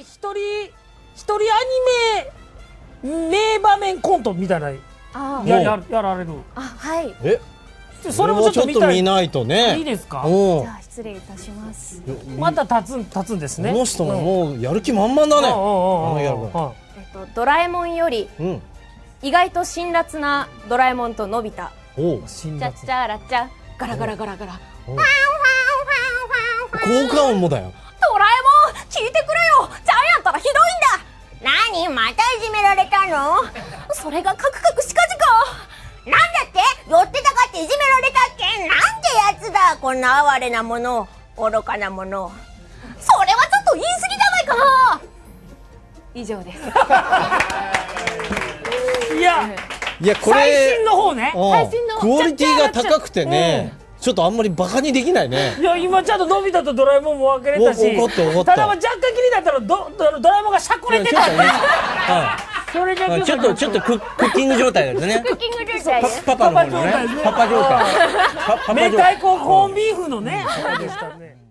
一人一人アニメ名場面コントみたいなあやややられる。あはい。え？それもちょっと見ないとね。いいですか？うん。じゃあ失礼いたします。また立つん立つんですね。この人ももうやる気満々だね。えっとドラえもんよりうん。意外と辛辣なドラえもんとのび太。おう。辛辣。チャッチャラチャガラガラガラガラ。効果音もだよられたの？それがカクカクしかじか。なんだって？寄ってたかっていじめられたっけ？なんてやつだこんな哀れなもの。愚かなもの。それはちょっと言い過ぎじゃないか。な以上です。いや。いやこ最れ新の方ね。うん。最新のクオリティが高くてねちょっとあんまりバカにできないね。いや今ちゃんとのび太とドラえもんも分かれたし。お分かった分かったただまあ若干気になったらドドドラえもんがしゃくれてたそれだけいちょっとちょっとククッキング状態ですね。クッキング状態パパの方のね。パパ状態ですね。パパ状態。パパ明太子コーンビーフのね。あれでしたね